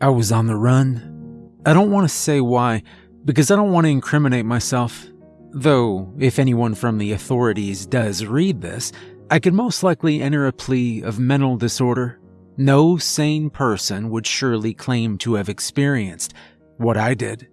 I was on the run. I don't want to say why, because I don't want to incriminate myself. Though, if anyone from the authorities does read this, I could most likely enter a plea of mental disorder. No sane person would surely claim to have experienced what I did.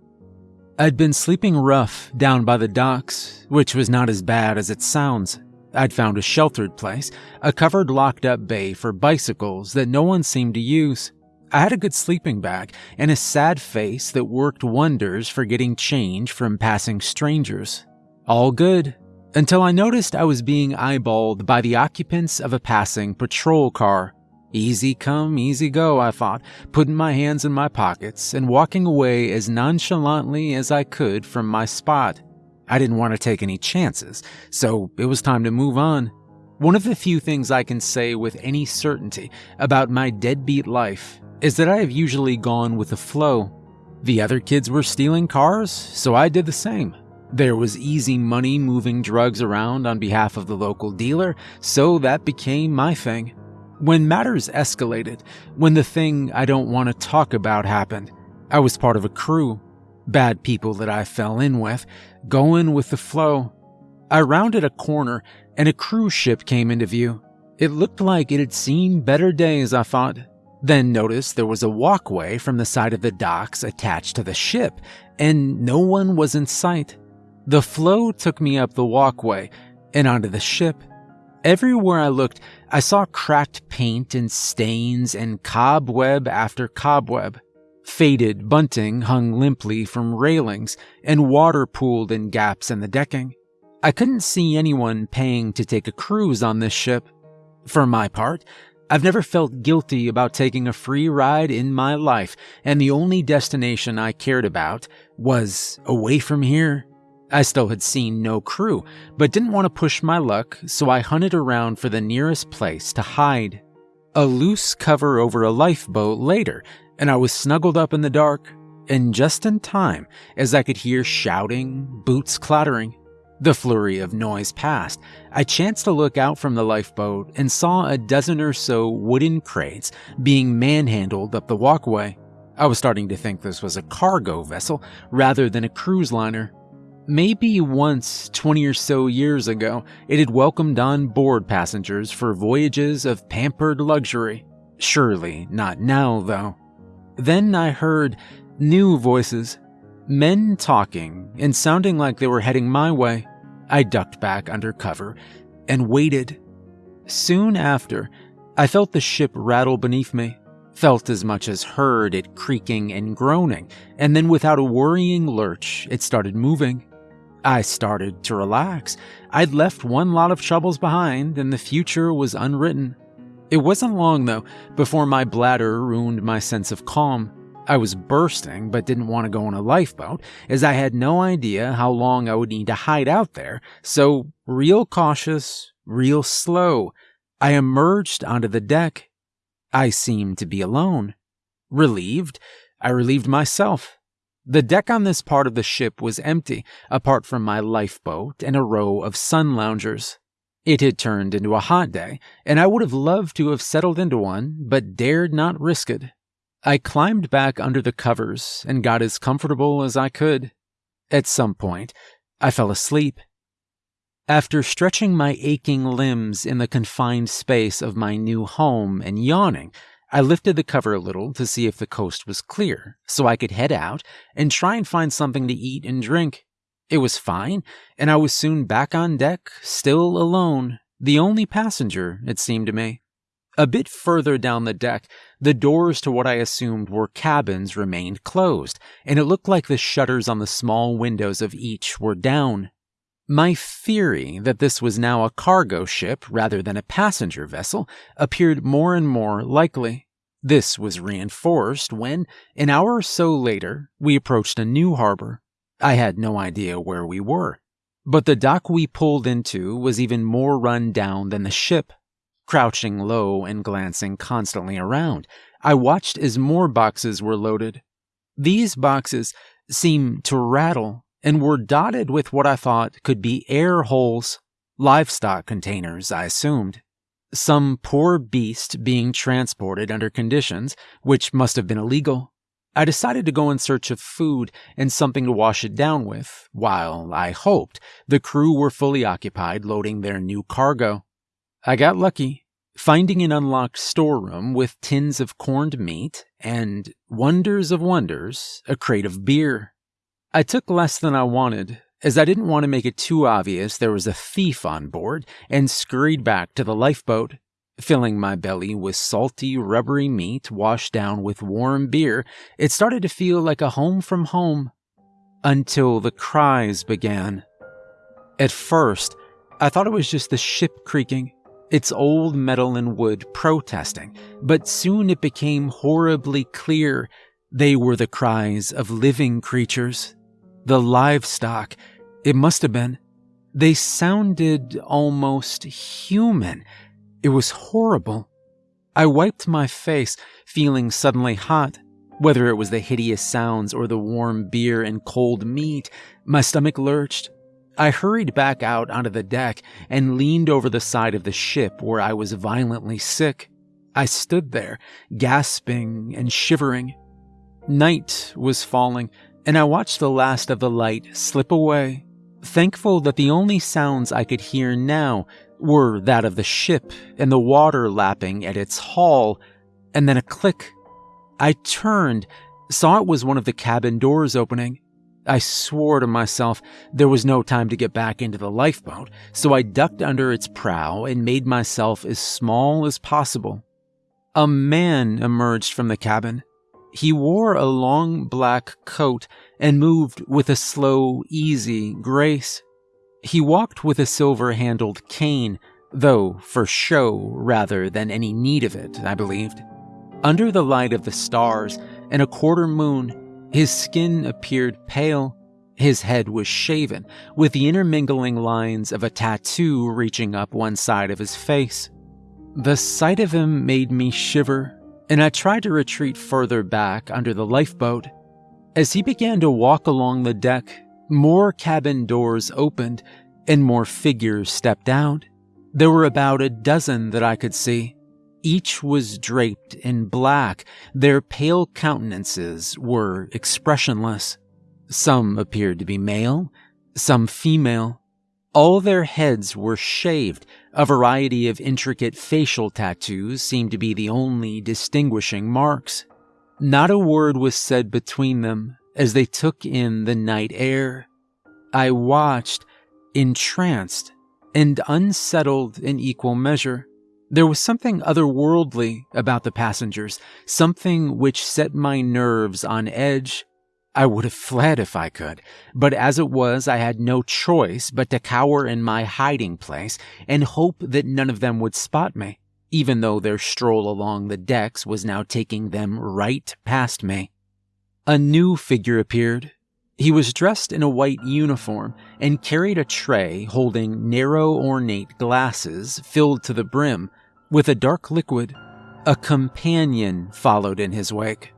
I'd been sleeping rough down by the docks, which was not as bad as it sounds. I'd found a sheltered place, a covered locked up bay for bicycles that no one seemed to use. I had a good sleeping bag and a sad face that worked wonders for getting change from passing strangers. All good, until I noticed I was being eyeballed by the occupants of a passing patrol car. Easy come, easy go, I thought, putting my hands in my pockets and walking away as nonchalantly as I could from my spot. I didn't want to take any chances, so it was time to move on. One of the few things I can say with any certainty about my deadbeat life is that I have usually gone with the flow. The other kids were stealing cars, so I did the same. There was easy money moving drugs around on behalf of the local dealer, so that became my thing. When matters escalated, when the thing I don't want to talk about happened, I was part of a crew. Bad people that I fell in with, going with the flow. I rounded a corner and a cruise ship came into view. It looked like it had seen better days, I thought. Then noticed there was a walkway from the side of the docks attached to the ship, and no one was in sight. The flow took me up the walkway and onto the ship. Everywhere I looked, I saw cracked paint and stains and cobweb after cobweb. Faded bunting hung limply from railings, and water pooled in gaps in the decking. I couldn't see anyone paying to take a cruise on this ship. For my part, I've never felt guilty about taking a free ride in my life, and the only destination I cared about was away from here. I still had seen no crew, but didn't want to push my luck, so I hunted around for the nearest place to hide. A loose cover over a lifeboat later, and I was snuggled up in the dark, and just in time as I could hear shouting, boots clattering. The flurry of noise passed. I chanced to look out from the lifeboat and saw a dozen or so wooden crates being manhandled up the walkway. I was starting to think this was a cargo vessel rather than a cruise liner. Maybe once, 20 or so years ago, it had welcomed on board passengers for voyages of pampered luxury. Surely not now, though. Then I heard new voices, men talking and sounding like they were heading my way. I ducked back under cover and waited. Soon after, I felt the ship rattle beneath me, felt as much as heard it creaking and groaning, and then without a worrying lurch, it started moving. I started to relax. I'd left one lot of troubles behind, and the future was unwritten. It wasn't long, though, before my bladder ruined my sense of calm. I was bursting, but didn't want to go on a lifeboat, as I had no idea how long I would need to hide out there, so, real cautious, real slow, I emerged onto the deck. I seemed to be alone. Relieved, I relieved myself. The deck on this part of the ship was empty, apart from my lifeboat and a row of sun loungers. It had turned into a hot day, and I would have loved to have settled into one, but dared not risk it. I climbed back under the covers and got as comfortable as I could. At some point, I fell asleep. After stretching my aching limbs in the confined space of my new home and yawning, I lifted the cover a little to see if the coast was clear, so I could head out and try and find something to eat and drink. It was fine, and I was soon back on deck, still alone, the only passenger, it seemed to me. A bit further down the deck, the doors to what I assumed were cabins remained closed, and it looked like the shutters on the small windows of each were down. My theory that this was now a cargo ship rather than a passenger vessel appeared more and more likely. This was reinforced when, an hour or so later, we approached a new harbor. I had no idea where we were. But the dock we pulled into was even more run down than the ship. Crouching low and glancing constantly around, I watched as more boxes were loaded. These boxes seemed to rattle and were dotted with what I thought could be air holes, livestock containers, I assumed. Some poor beast being transported under conditions which must have been illegal. I decided to go in search of food and something to wash it down with, while I hoped the crew were fully occupied loading their new cargo. I got lucky, finding an unlocked storeroom with tins of corned meat and, wonders of wonders, a crate of beer. I took less than I wanted, as I didn't want to make it too obvious there was a thief on board, and scurried back to the lifeboat. Filling my belly with salty, rubbery meat washed down with warm beer, it started to feel like a home from home. Until the cries began. At first, I thought it was just the ship creaking, its old metal and wood protesting, but soon it became horribly clear they were the cries of living creatures. The livestock, it must have been. They sounded almost human it was horrible. I wiped my face, feeling suddenly hot. Whether it was the hideous sounds or the warm beer and cold meat, my stomach lurched. I hurried back out onto the deck and leaned over the side of the ship where I was violently sick. I stood there, gasping and shivering. Night was falling, and I watched the last of the light slip away, thankful that the only sounds I could hear now were that of the ship and the water lapping at its hull, and then a click. I turned, saw it was one of the cabin doors opening. I swore to myself there was no time to get back into the lifeboat, so I ducked under its prow and made myself as small as possible. A man emerged from the cabin. He wore a long black coat and moved with a slow, easy grace. He walked with a silver handled cane, though for show rather than any need of it, I believed. Under the light of the stars and a quarter moon, his skin appeared pale. His head was shaven, with the intermingling lines of a tattoo reaching up one side of his face. The sight of him made me shiver, and I tried to retreat further back under the lifeboat. As he began to walk along the deck, more cabin doors opened and more figures stepped out. There were about a dozen that I could see. Each was draped in black. Their pale countenances were expressionless. Some appeared to be male, some female. All their heads were shaved. A variety of intricate facial tattoos seemed to be the only distinguishing marks. Not a word was said between them as they took in the night air. I watched, entranced, and unsettled in equal measure. There was something otherworldly about the passengers, something which set my nerves on edge. I would have fled if I could, but as it was, I had no choice but to cower in my hiding place and hope that none of them would spot me, even though their stroll along the decks was now taking them right past me. A new figure appeared. He was dressed in a white uniform and carried a tray holding narrow, ornate glasses filled to the brim with a dark liquid. A companion followed in his wake.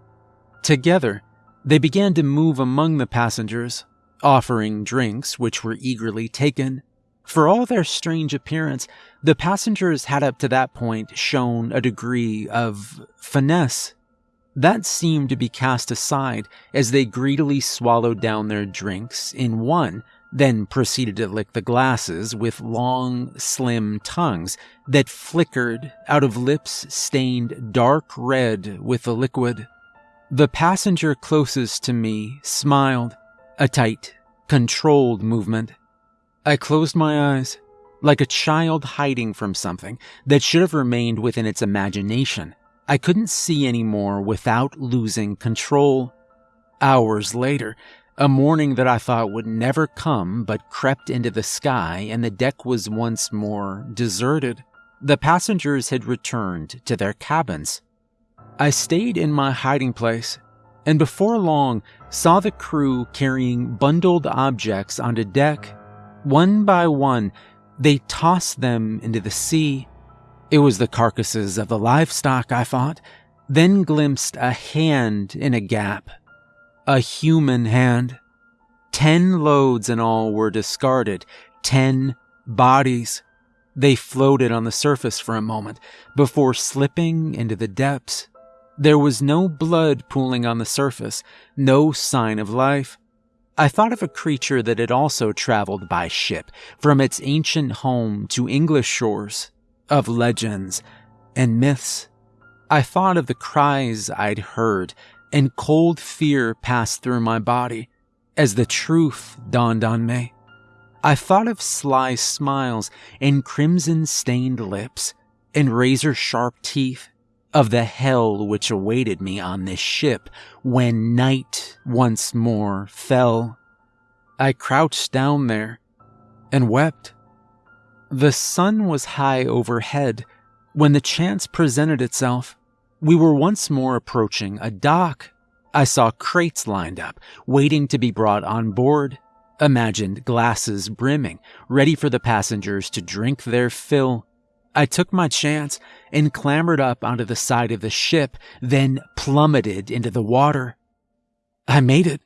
Together, they began to move among the passengers, offering drinks which were eagerly taken. For all their strange appearance, the passengers had up to that point shown a degree of finesse that seemed to be cast aside as they greedily swallowed down their drinks in one, then proceeded to lick the glasses with long, slim tongues that flickered out of lips stained dark red with the liquid. The passenger closest to me smiled, a tight, controlled movement. I closed my eyes, like a child hiding from something that should have remained within its imagination. I couldn't see anymore without losing control. Hours later, a morning that I thought would never come but crept into the sky, and the deck was once more deserted. The passengers had returned to their cabins. I stayed in my hiding place, and before long saw the crew carrying bundled objects onto deck. One by one, they tossed them into the sea it was the carcasses of the livestock, I thought, then glimpsed a hand in a gap. A human hand. Ten loads in all were discarded. Ten bodies. They floated on the surface for a moment before slipping into the depths. There was no blood pooling on the surface, no sign of life. I thought of a creature that had also traveled by ship from its ancient home to English shores, of legends and myths. I thought of the cries I'd heard, and cold fear passed through my body as the truth dawned on me. I thought of sly smiles and crimson stained lips and razor sharp teeth, of the hell which awaited me on this ship when night once more fell. I crouched down there and wept. The sun was high overhead when the chance presented itself. We were once more approaching a dock. I saw crates lined up, waiting to be brought on board. Imagined glasses brimming, ready for the passengers to drink their fill. I took my chance and clambered up onto the side of the ship, then plummeted into the water. I made it.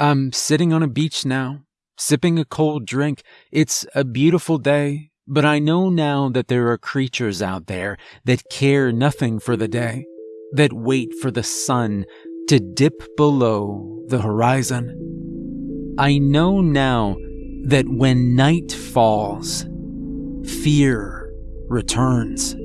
I'm sitting on a beach now, sipping a cold drink. It's a beautiful day, but I know now that there are creatures out there that care nothing for the day, that wait for the sun to dip below the horizon. I know now that when night falls, fear returns.